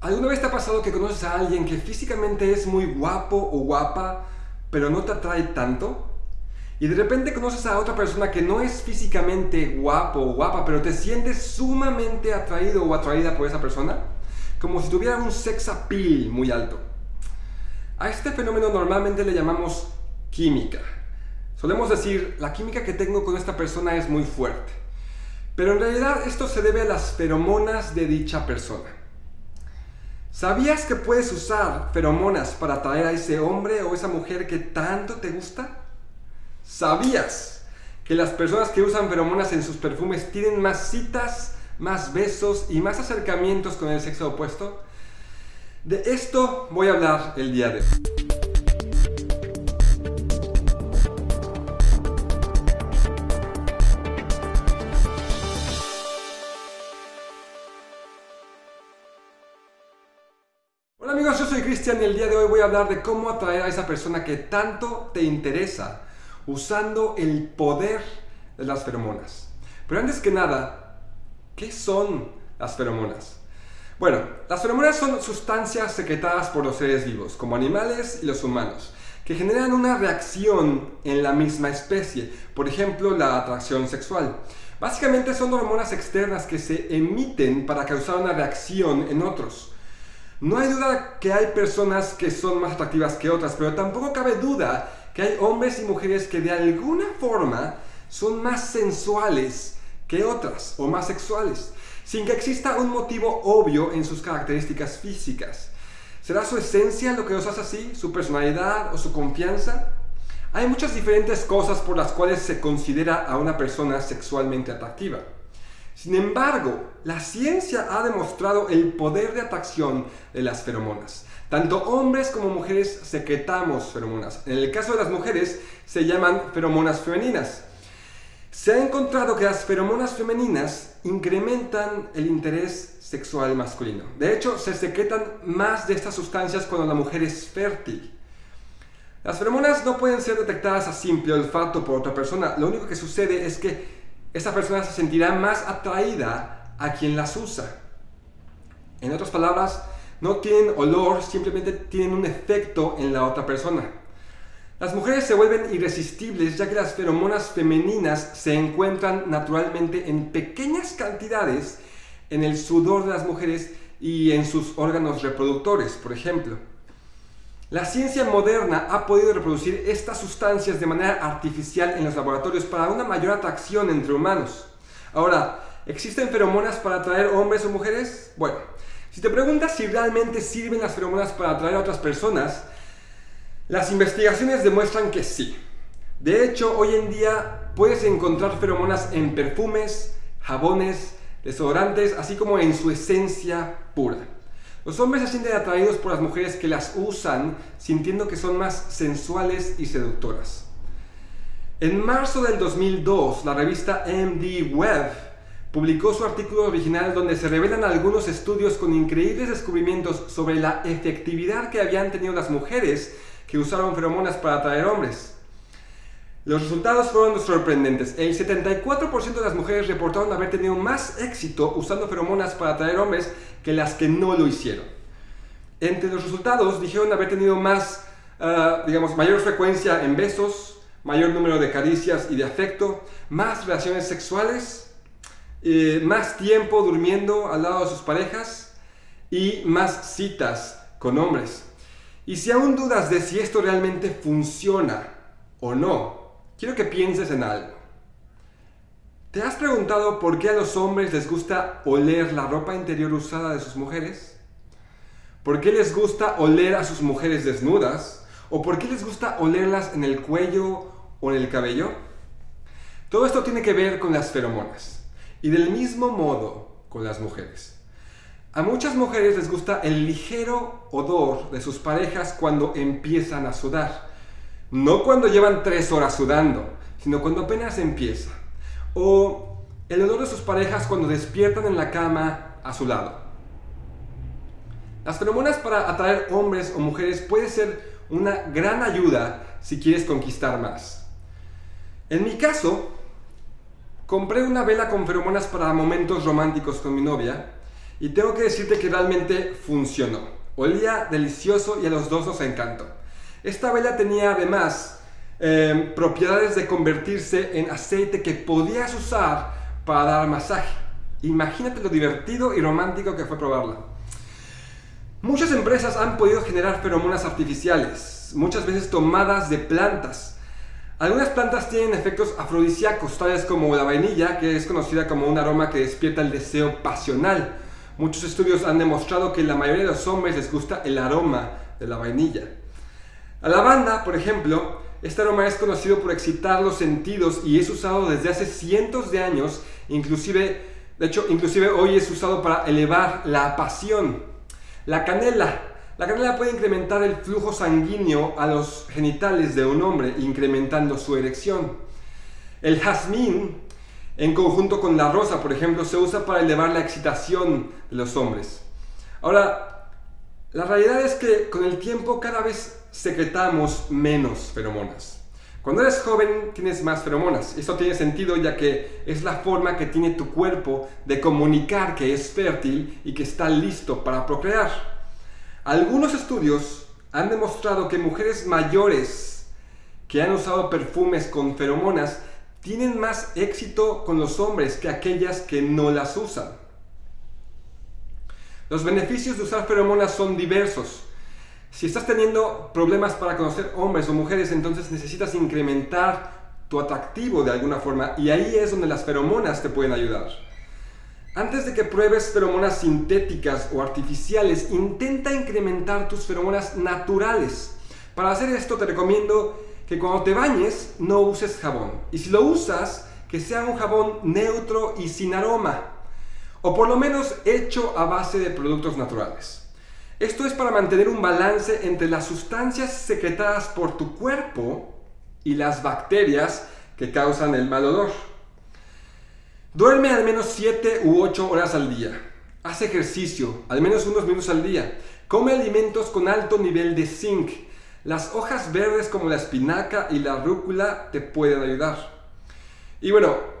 ¿Alguna vez te ha pasado que conoces a alguien que físicamente es muy guapo o guapa, pero no te atrae tanto? Y de repente conoces a otra persona que no es físicamente guapo o guapa, pero te sientes sumamente atraído o atraída por esa persona, como si tuviera un sex appeal muy alto. A este fenómeno normalmente le llamamos química. Solemos decir, la química que tengo con esta persona es muy fuerte. Pero en realidad esto se debe a las feromonas de dicha persona. ¿Sabías que puedes usar feromonas para atraer a ese hombre o esa mujer que tanto te gusta? ¿Sabías que las personas que usan feromonas en sus perfumes tienen más citas, más besos y más acercamientos con el sexo opuesto? De esto voy a hablar el día de hoy. Cristian y el día de hoy voy a hablar de cómo atraer a esa persona que tanto te interesa usando el poder de las feromonas. Pero antes que nada, ¿qué son las feromonas? Bueno, las feromonas son sustancias secretadas por los seres vivos, como animales y los humanos, que generan una reacción en la misma especie, por ejemplo la atracción sexual. Básicamente son hormonas externas que se emiten para causar una reacción en otros. No hay duda que hay personas que son más atractivas que otras, pero tampoco cabe duda que hay hombres y mujeres que de alguna forma son más sensuales que otras o más sexuales, sin que exista un motivo obvio en sus características físicas. ¿Será su esencia lo que los hace así? ¿Su personalidad o su confianza? Hay muchas diferentes cosas por las cuales se considera a una persona sexualmente atractiva. Sin embargo, la ciencia ha demostrado el poder de atracción de las feromonas. Tanto hombres como mujeres secretamos feromonas. En el caso de las mujeres se llaman feromonas femeninas. Se ha encontrado que las feromonas femeninas incrementan el interés sexual masculino. De hecho, se secretan más de estas sustancias cuando la mujer es fértil. Las feromonas no pueden ser detectadas a simple olfato por otra persona. Lo único que sucede es que esa persona se sentirá más atraída a quien las usa. En otras palabras, no tienen olor, simplemente tienen un efecto en la otra persona. Las mujeres se vuelven irresistibles ya que las feromonas femeninas se encuentran naturalmente en pequeñas cantidades en el sudor de las mujeres y en sus órganos reproductores, por ejemplo. La ciencia moderna ha podido reproducir estas sustancias de manera artificial en los laboratorios para una mayor atracción entre humanos. Ahora, ¿existen feromonas para atraer hombres o mujeres? Bueno, si te preguntas si realmente sirven las feromonas para atraer a otras personas, las investigaciones demuestran que sí. De hecho, hoy en día puedes encontrar feromonas en perfumes, jabones, desodorantes, así como en su esencia pura. Los hombres se sienten atraídos por las mujeres que las usan, sintiendo que son más sensuales y seductoras. En marzo del 2002, la revista MD Web publicó su artículo original donde se revelan algunos estudios con increíbles descubrimientos sobre la efectividad que habían tenido las mujeres que usaron feromonas para atraer hombres. Los resultados fueron sorprendentes. El 74% de las mujeres reportaron haber tenido más éxito usando feromonas para atraer hombres que las que no lo hicieron. Entre los resultados dijeron haber tenido más, ah, digamos, mayor frecuencia en besos, mayor número de caricias y de afecto, más relaciones sexuales, eh, más tiempo durmiendo al lado de sus parejas y más citas con hombres. Y si aún dudas de si esto realmente funciona o no, quiero que pienses en algo. ¿Te has preguntado por qué a los hombres les gusta oler la ropa interior usada de sus mujeres? ¿Por qué les gusta oler a sus mujeres desnudas? ¿O por qué les gusta olerlas en el cuello o en el cabello? Todo esto tiene que ver con las feromonas. Y del mismo modo con las mujeres. A muchas mujeres les gusta el ligero odor de sus parejas cuando empiezan a sudar. No cuando llevan tres horas sudando, sino cuando apenas empieza. O el olor de sus parejas cuando despiertan en la cama a su lado. Las feromonas para atraer hombres o mujeres puede ser una gran ayuda si quieres conquistar más. En mi caso, compré una vela con feromonas para momentos románticos con mi novia y tengo que decirte que realmente funcionó. Olía delicioso y a los dos nos encantó. Esta vela tenía además eh, propiedades de convertirse en aceite que podías usar para dar masaje. Imagínate lo divertido y romántico que fue probarla. Muchas empresas han podido generar feromonas artificiales, muchas veces tomadas de plantas. Algunas plantas tienen efectos afrodisíacos, tales como la vainilla, que es conocida como un aroma que despierta el deseo pasional. Muchos estudios han demostrado que la mayoría de los hombres les gusta el aroma de la vainilla. La lavanda, por ejemplo, este aroma es conocido por excitar los sentidos y es usado desde hace cientos de años, inclusive, de hecho, inclusive hoy es usado para elevar la pasión. La canela. La canela puede incrementar el flujo sanguíneo a los genitales de un hombre, incrementando su erección. El jazmín, en conjunto con la rosa, por ejemplo, se usa para elevar la excitación de los hombres. Ahora, la realidad es que con el tiempo cada vez secretamos menos feromonas. Cuando eres joven tienes más feromonas. Esto tiene sentido ya que es la forma que tiene tu cuerpo de comunicar que es fértil y que está listo para procrear. Algunos estudios han demostrado que mujeres mayores que han usado perfumes con feromonas tienen más éxito con los hombres que aquellas que no las usan. Los beneficios de usar feromonas son diversos. Si estás teniendo problemas para conocer hombres o mujeres, entonces necesitas incrementar tu atractivo de alguna forma y ahí es donde las feromonas te pueden ayudar. Antes de que pruebes feromonas sintéticas o artificiales, intenta incrementar tus feromonas naturales. Para hacer esto te recomiendo que cuando te bañes no uses jabón. Y si lo usas, que sea un jabón neutro y sin aroma. O por lo menos hecho a base de productos naturales. Esto es para mantener un balance entre las sustancias secretadas por tu cuerpo y las bacterias que causan el mal olor. Duerme al menos 7 u 8 horas al día. Haz ejercicio, al menos unos minutos al día. Come alimentos con alto nivel de zinc. Las hojas verdes como la espinaca y la rúcula te pueden ayudar. Y bueno,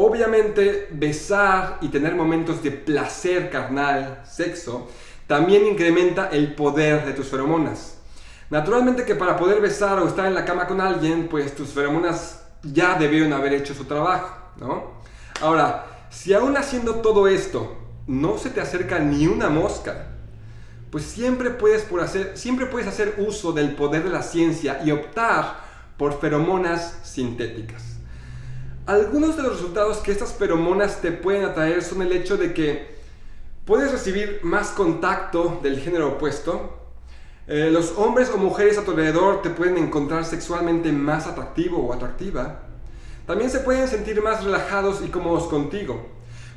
obviamente besar y tener momentos de placer carnal, sexo, también incrementa el poder de tus feromonas. Naturalmente que para poder besar o estar en la cama con alguien, pues tus feromonas ya debieron haber hecho su trabajo, ¿no? Ahora, si aún haciendo todo esto no se te acerca ni una mosca, pues siempre puedes, hacer, siempre puedes hacer uso del poder de la ciencia y optar por feromonas sintéticas. Algunos de los resultados que estas feromonas te pueden atraer son el hecho de que Puedes recibir más contacto del género opuesto. Eh, los hombres o mujeres a tu alrededor te pueden encontrar sexualmente más atractivo o atractiva. También se pueden sentir más relajados y cómodos contigo.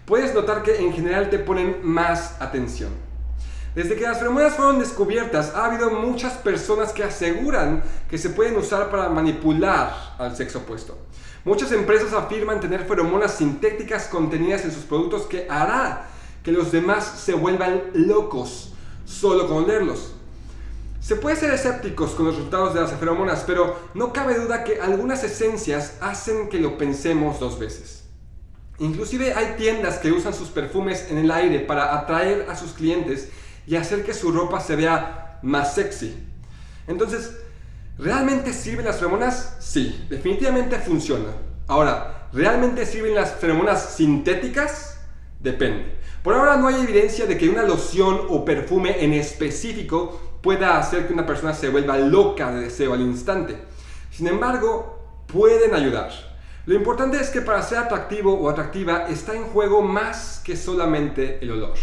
Puedes notar que en general te ponen más atención. Desde que las feromonas fueron descubiertas, ha habido muchas personas que aseguran que se pueden usar para manipular al sexo opuesto. Muchas empresas afirman tener feromonas sintéticas contenidas en sus productos que hará que los demás se vuelvan locos solo con leerlos. Se puede ser escépticos con los resultados de las feromonas, pero no cabe duda que algunas esencias hacen que lo pensemos dos veces. Inclusive hay tiendas que usan sus perfumes en el aire para atraer a sus clientes y hacer que su ropa se vea más sexy. Entonces, ¿realmente sirven las feromonas? Sí, definitivamente funciona. Ahora, ¿realmente sirven las feromonas sintéticas? Depende. Por ahora no hay evidencia de que una loción o perfume en específico pueda hacer que una persona se vuelva loca de deseo al instante. Sin embargo, pueden ayudar. Lo importante es que para ser atractivo o atractiva está en juego más que solamente el olor.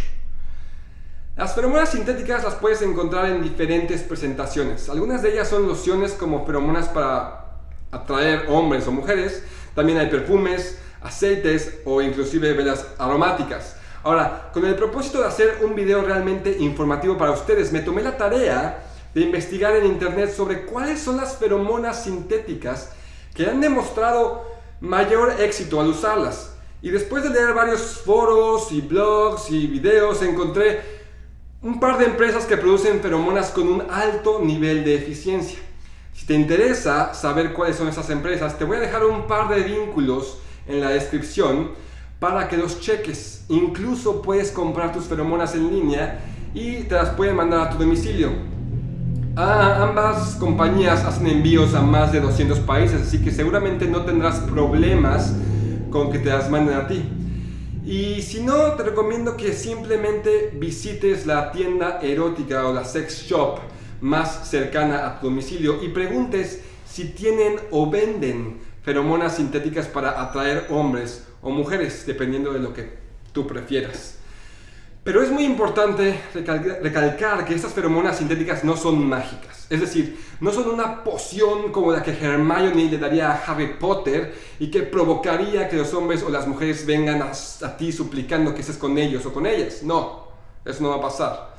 Las feromonas sintéticas las puedes encontrar en diferentes presentaciones. Algunas de ellas son lociones como feromonas para atraer hombres o mujeres. También hay perfumes, aceites o inclusive velas aromáticas. Ahora, con el propósito de hacer un video realmente informativo para ustedes, me tomé la tarea de investigar en internet sobre cuáles son las feromonas sintéticas que han demostrado mayor éxito al usarlas. Y después de leer varios foros y blogs y videos, encontré un par de empresas que producen feromonas con un alto nivel de eficiencia. Si te interesa saber cuáles son esas empresas, te voy a dejar un par de vínculos en la descripción para que los cheques. Incluso puedes comprar tus feromonas en línea y te las pueden mandar a tu domicilio. Ah, ambas compañías hacen envíos a más de 200 países, así que seguramente no tendrás problemas con que te las manden a ti. Y si no, te recomiendo que simplemente visites la tienda erótica o la sex shop más cercana a tu domicilio y preguntes si tienen o venden feromonas sintéticas para atraer hombres o mujeres, dependiendo de lo que tú prefieras. Pero es muy importante recalcar que estas feromonas sintéticas no son mágicas. Es decir, no son una poción como la que Hermione le daría a Harry Potter y que provocaría que los hombres o las mujeres vengan a, a ti suplicando que estés con ellos o con ellas. No, eso no va a pasar.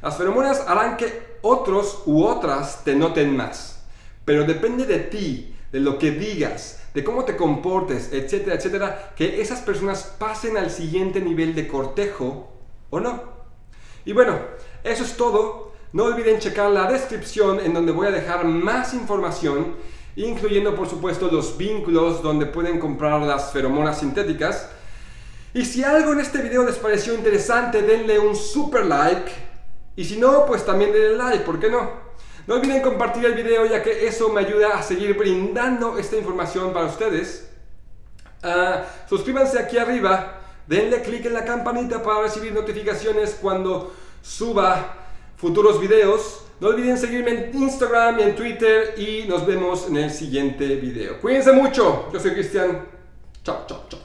Las feromonas harán que otros u otras te noten más. Pero depende de ti, de lo que digas, de cómo te comportes, etcétera, etcétera, que esas personas pasen al siguiente nivel de cortejo no. Y bueno, eso es todo. No olviden checar la descripción en donde voy a dejar más información, incluyendo por supuesto los vínculos donde pueden comprar las feromonas sintéticas. Y si algo en este video les pareció interesante, denle un super like. Y si no, pues también denle like, ¿por qué no? No olviden compartir el video ya que eso me ayuda a seguir brindando esta información para ustedes. Ah, suscríbanse aquí arriba denle clic en la campanita para recibir notificaciones cuando suba futuros videos. No olviden seguirme en Instagram y en Twitter y nos vemos en el siguiente video. Cuídense mucho, yo soy Cristian. Chao, chao, chao.